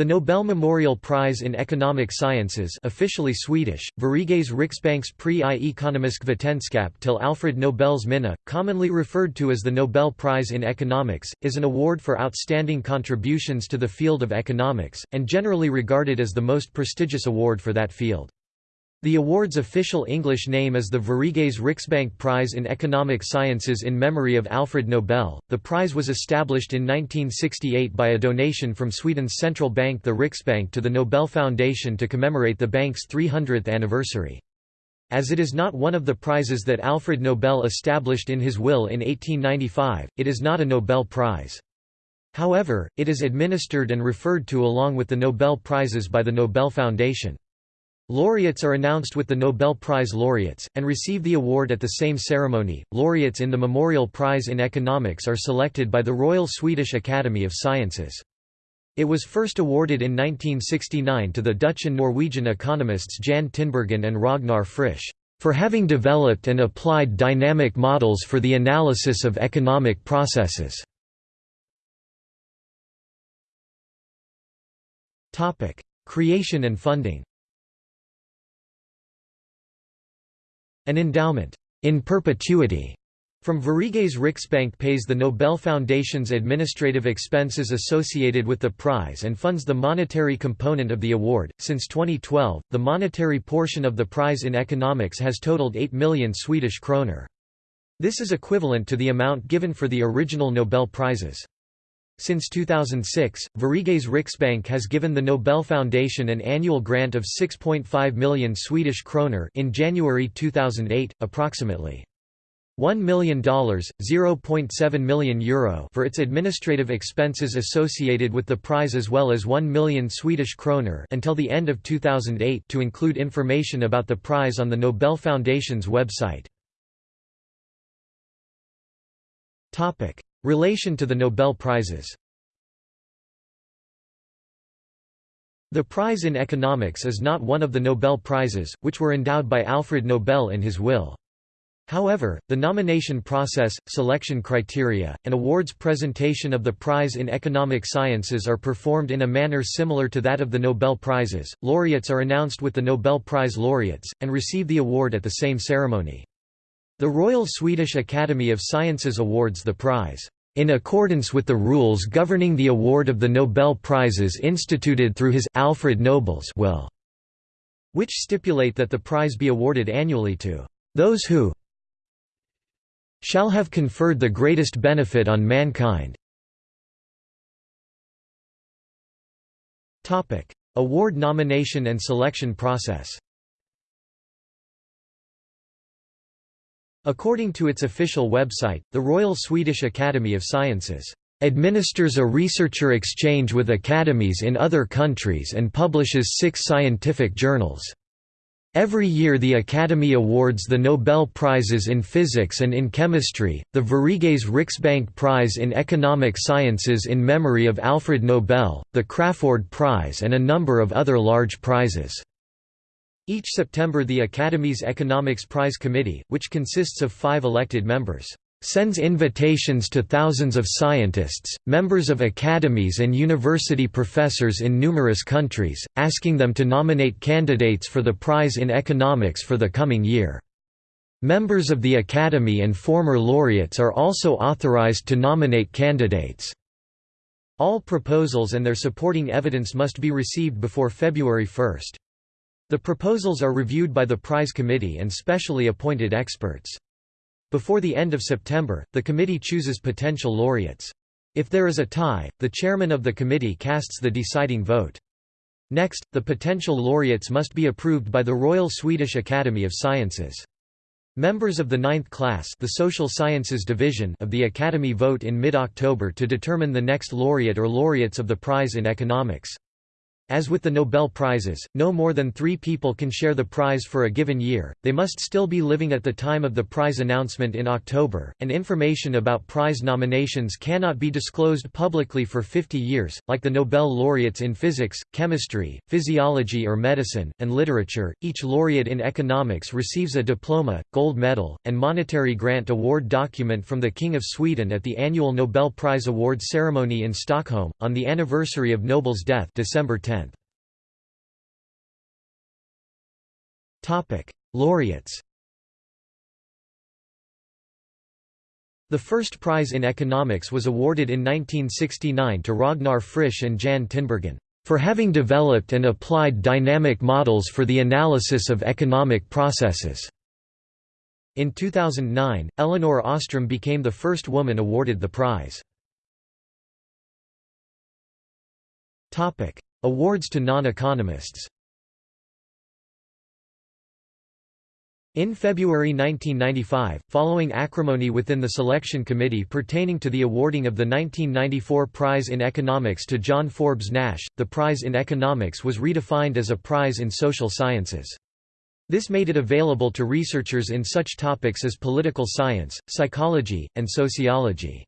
The Nobel Memorial Prize in Economic Sciences officially Swedish, Sveriges Riksbankspris i ekonomisk vetenskap till Alfred Nobels minne, commonly referred to as the Nobel Prize in Economics, is an award for outstanding contributions to the field of economics, and generally regarded as the most prestigious award for that field. The award's official English name is the Sveriges Riksbank Prize in Economic Sciences in memory of Alfred Nobel. The prize was established in 1968 by a donation from Sweden's central bank the Riksbank to the Nobel Foundation to commemorate the bank's 300th anniversary. As it is not one of the prizes that Alfred Nobel established in his will in 1895, it is not a Nobel Prize. However, it is administered and referred to along with the Nobel Prizes by the Nobel Foundation. Laureates are announced with the Nobel Prize laureates, and receive the award at the same ceremony. Laureates in the Memorial Prize in Economics are selected by the Royal Swedish Academy of Sciences. It was first awarded in 1969 to the Dutch and Norwegian economists Jan Tinbergen and Ragnar Frisch, for having developed and applied dynamic models for the analysis of economic processes. Creation and funding An endowment, in perpetuity, from Sveriges Riksbank pays the Nobel Foundation's administrative expenses associated with the prize and funds the monetary component of the award. Since 2012, the monetary portion of the prize in economics has totaled 8 million Swedish kroner. This is equivalent to the amount given for the original Nobel Prizes. Since 2006, Sveriges Riksbank has given the Nobel Foundation an annual grant of 6.5 million Swedish kroner in January 2008, approximately $1 million, €0.7 million Euro for its administrative expenses associated with the prize as well as 1 million Swedish kroner until the end of 2008 to include information about the prize on the Nobel Foundation's website. Relation to the Nobel Prizes The prize in economics is not one of the Nobel Prizes, which were endowed by Alfred Nobel in his will. However, the nomination process, selection criteria, and awards presentation of the prize in economic sciences are performed in a manner similar to that of the Nobel Prizes. Laureates are announced with the Nobel Prize laureates, and receive the award at the same ceremony. The Royal Swedish Academy of Sciences awards the prize, "...in accordance with the rules governing the award of the Nobel Prizes instituted through his Alfred Nobel's will", which stipulate that the prize be awarded annually to "...those who shall have conferred the greatest benefit on mankind." Award nomination and selection process According to its official website, the Royal Swedish Academy of Sciences administers a researcher exchange with academies in other countries and publishes six scientific journals. Every year the Academy awards the Nobel Prizes in Physics and in Chemistry, the Sveriges Riksbank Prize in Economic Sciences in memory of Alfred Nobel, the Crafoord Prize and a number of other large prizes. Each September the Academy's Economics Prize Committee, which consists of five elected members, sends invitations to thousands of scientists, members of academies and university professors in numerous countries, asking them to nominate candidates for the prize in economics for the coming year. Members of the Academy and former laureates are also authorized to nominate candidates. All proposals and their supporting evidence must be received before February 1. The proposals are reviewed by the prize committee and specially appointed experts. Before the end of September, the committee chooses potential laureates. If there is a tie, the chairman of the committee casts the deciding vote. Next, the potential laureates must be approved by the Royal Swedish Academy of Sciences. Members of the ninth class the Social Sciences Division of the Academy vote in mid-October to determine the next laureate or laureates of the prize in economics. As with the Nobel Prizes, no more than three people can share the prize for a given year, they must still be living at the time of the prize announcement in October, and information about prize nominations cannot be disclosed publicly for 50 years, like the Nobel laureates in physics, chemistry, physiology or medicine, and literature. Each laureate in economics receives a diploma, gold medal, and monetary grant award document from the King of Sweden at the annual Nobel Prize Award ceremony in Stockholm, on the anniversary of Nobel's death December 10. Topic: Laureates. The first prize in economics was awarded in 1969 to Ragnar Frisch and Jan Tinbergen for having developed and applied dynamic models for the analysis of economic processes. In 2009, Elinor Ostrom became the first woman awarded the prize. Awards to non-economists In February 1995, following acrimony within the selection committee pertaining to the awarding of the 1994 Prize in Economics to John Forbes Nash, the prize in economics was redefined as a prize in social sciences. This made it available to researchers in such topics as political science, psychology, and sociology.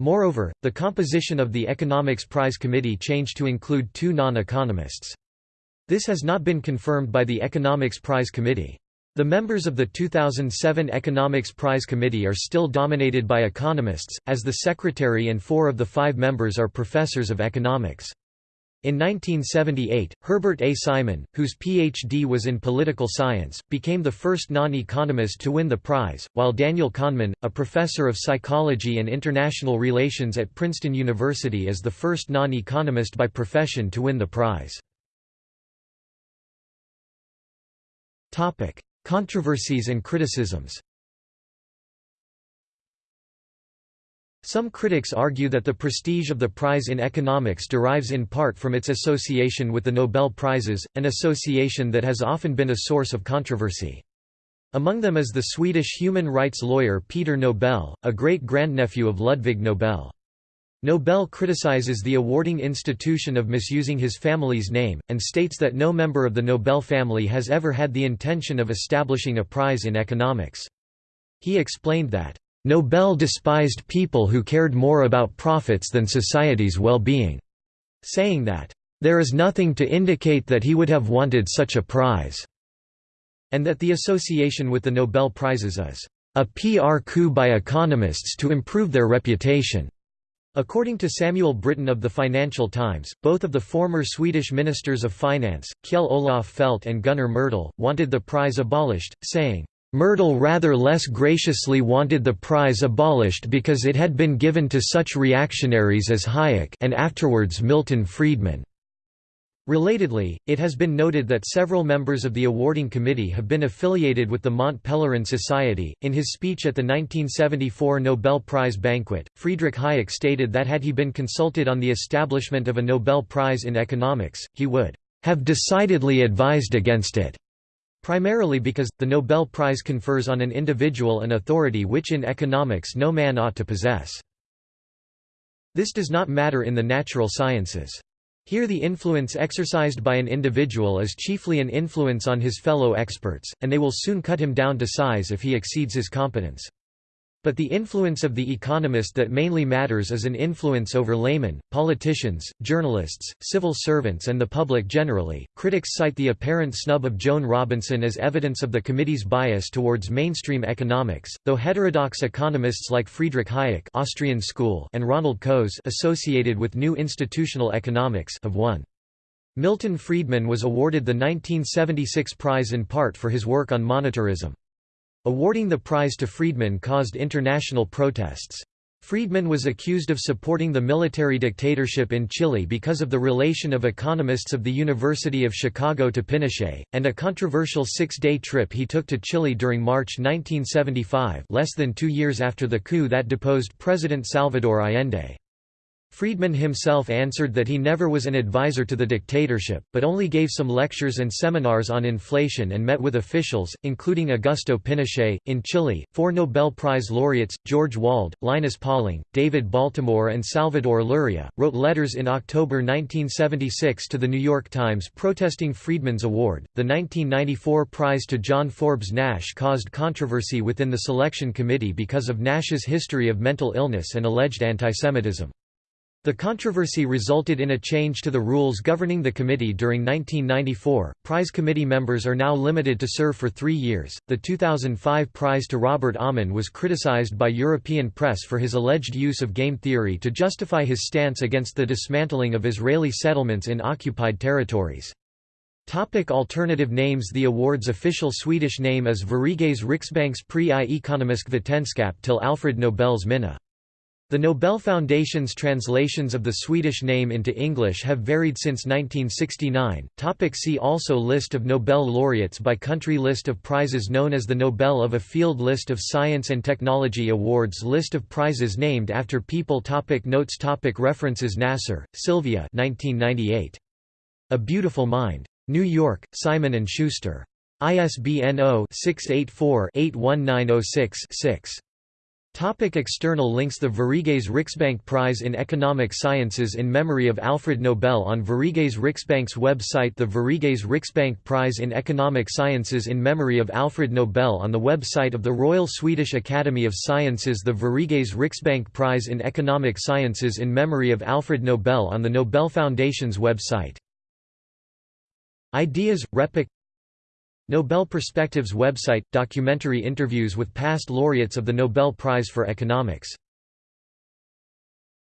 Moreover, the composition of the Economics Prize Committee changed to include two non-economists. This has not been confirmed by the Economics Prize Committee. The members of the 2007 Economics Prize Committee are still dominated by economists, as the secretary and four of the five members are professors of economics. In 1978, Herbert A. Simon, whose Ph.D. was in political science, became the first non-economist to win the prize, while Daniel Kahneman, a professor of psychology and international relations at Princeton University is the first non-economist by profession to win the prize. Controversies and criticisms Some critics argue that the prestige of the prize in economics derives in part from its association with the Nobel Prizes, an association that has often been a source of controversy. Among them is the Swedish human rights lawyer Peter Nobel, a great-grandnephew of Ludwig Nobel. Nobel criticizes the awarding institution of misusing his family's name, and states that no member of the Nobel family has ever had the intention of establishing a prize in economics. He explained that, "...Nobel despised people who cared more about profits than society's well-being," saying that, "...there is nothing to indicate that he would have wanted such a prize," and that the association with the Nobel Prizes is, "...a PR coup by economists to improve their reputation." According to Samuel Brittan of the Financial Times, both of the former Swedish ministers of finance, Kjell Olof Feldt and Gunnar Myrdal, wanted the prize abolished, saying, Myrdal rather less graciously wanted the prize abolished because it had been given to such reactionaries as Hayek and afterwards Milton Friedman. Relatedly, it has been noted that several members of the awarding committee have been affiliated with the Mont Pelerin Society. In his speech at the 1974 Nobel Prize banquet, Friedrich Hayek stated that had he been consulted on the establishment of a Nobel Prize in economics, he would have decidedly advised against it. Primarily because, the Nobel Prize confers on an individual an authority which in economics no man ought to possess. This does not matter in the natural sciences. Here the influence exercised by an individual is chiefly an influence on his fellow experts, and they will soon cut him down to size if he exceeds his competence. But the influence of the economist that mainly matters is an influence over laymen, politicians, journalists, civil servants, and the public generally. Critics cite the apparent snub of Joan Robinson as evidence of the committee's bias towards mainstream economics, though heterodox economists like Friedrich Hayek Austrian school and Ronald Coase associated with New Institutional Economics have won. Milton Friedman was awarded the 1976 prize in part for his work on monetarism. Awarding the prize to Friedman caused international protests. Friedman was accused of supporting the military dictatorship in Chile because of the relation of economists of the University of Chicago to Pinochet, and a controversial six-day trip he took to Chile during March 1975 less than two years after the coup that deposed President Salvador Allende. Friedman himself answered that he never was an advisor to the dictatorship, but only gave some lectures and seminars on inflation and met with officials, including Augusto Pinochet. In Chile, four Nobel Prize laureates, George Wald, Linus Pauling, David Baltimore, and Salvador Luria, wrote letters in October 1976 to the New York Times protesting Friedman's award. The 1994 prize to John Forbes Nash caused controversy within the selection committee because of Nash's history of mental illness and alleged antisemitism. The controversy resulted in a change to the rules governing the committee during 1994. Prize committee members are now limited to serve for three years. The 2005 prize to Robert Aumann was criticized by European press for his alleged use of game theory to justify his stance against the dismantling of Israeli settlements in occupied territories. Topic alternative names The award's official Swedish name is Sveriges Riksbanks Riksbankspris i ekonomisk vetenskap till Alfred Nobels minne. The Nobel Foundation's translations of the Swedish name into English have varied since 1969. Topic see also List of Nobel laureates by country List of prizes known as the Nobel of a Field List of Science and Technology Awards List of prizes named after people topic Notes topic References Nasar, Sylvia 1998. A Beautiful Mind. New York, Simon & Schuster. ISBN 0-684-81906-6. Topic external links The Sveriges Riksbank Prize in Economic Sciences in memory of Alfred Nobel on Sveriges Riksbank's website The Sveriges Riksbank Prize in Economic Sciences in memory of Alfred Nobel on the website of the Royal Swedish Academy of Sciences The Sveriges Riksbank Prize in Economic Sciences in memory of Alfred Nobel on the Nobel Foundation's website. Ideas, RePEc Nobel Perspectives website – documentary interviews with past laureates of the Nobel Prize for Economics